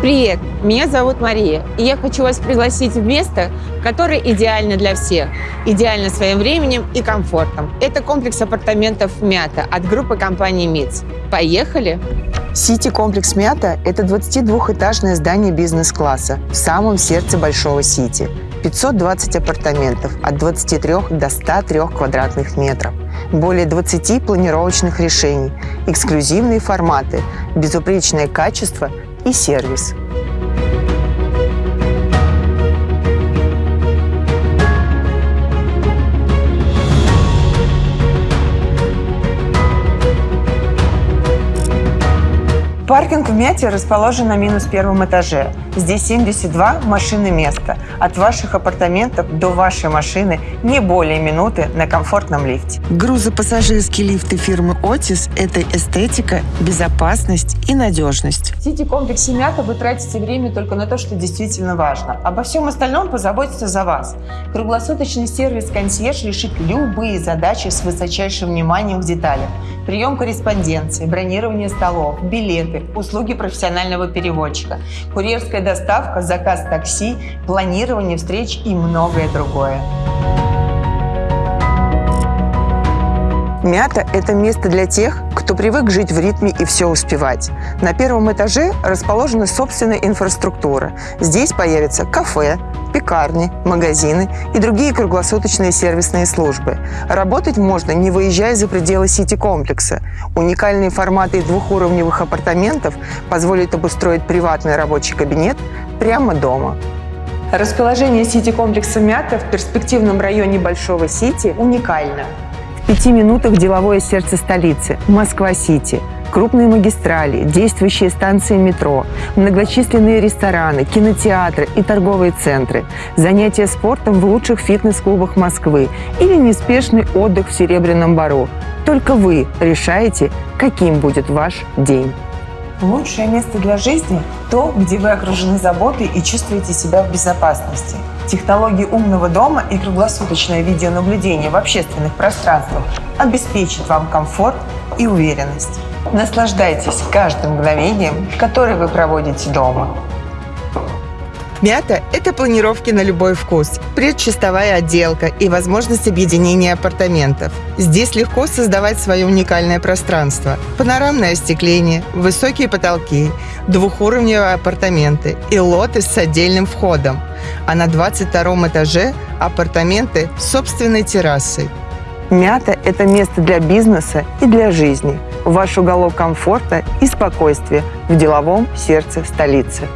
Привет, меня зовут Мария, и я хочу вас пригласить в место, которое идеально для всех, идеально своим временем и комфортом. Это комплекс апартаментов «Мята» от группы компании МИЦ. Поехали! Сити-комплекс «Мята» – это 22-этажное здание бизнес-класса в самом сердце Большого Сити. 520 апартаментов от 23 до 103 квадратных метров. Более 20 планировочных решений, эксклюзивные форматы, безупречное качество и сервис. Паркинг в Мяте расположен на минус первом этаже. Здесь 72 машины места. От ваших апартаментов до вашей машины не более минуты на комфортном лифте. Грузопассажирские лифты фирмы «Отис» – это эстетика, безопасность и надежность. В Сити-комплексе «Мята» вы тратите время только на то, что действительно важно. Обо всем остальном позаботится за вас. Круглосуточный сервис «Консьерж» решит любые задачи с высочайшим вниманием к деталям. Прием корреспонденции, бронирование столов, билеты, услуги профессионального переводчика, курьерская доставка, заказ такси, планирование встреч и многое другое. Мята – это место для тех, кто привык жить в ритме и все успевать. На первом этаже расположена собственная инфраструктура. Здесь появятся кафе, пекарни, магазины и другие круглосуточные сервисные службы. Работать можно, не выезжая за пределы сити-комплекса. Уникальные форматы двухуровневых апартаментов позволят обустроить приватный рабочий кабинет прямо дома. Расположение сити-комплекса «Мята» в перспективном районе Большого Сити уникально пяти минутах деловое сердце столицы – Москва-Сити. Крупные магистрали, действующие станции метро, многочисленные рестораны, кинотеатры и торговые центры, занятия спортом в лучших фитнес-клубах Москвы или неспешный отдых в Серебряном Бару. Только вы решаете, каким будет ваш день. Лучшее место для жизни – то, где вы окружены заботой и чувствуете себя в безопасности. Технологии умного дома и круглосуточное видеонаблюдение в общественных пространствах обеспечат вам комфорт и уверенность. Наслаждайтесь каждым мгновением, которое вы проводите дома. Мята – это планировки на любой вкус, предчистовая отделка и возможность объединения апартаментов. Здесь легко создавать свое уникальное пространство. Панорамное остекление, высокие потолки, двухуровневые апартаменты и лоты с отдельным входом. А на 22 этаже апартаменты с собственной террасой. Мята – это место для бизнеса и для жизни. Ваш уголок комфорта и спокойствия в деловом сердце столицы.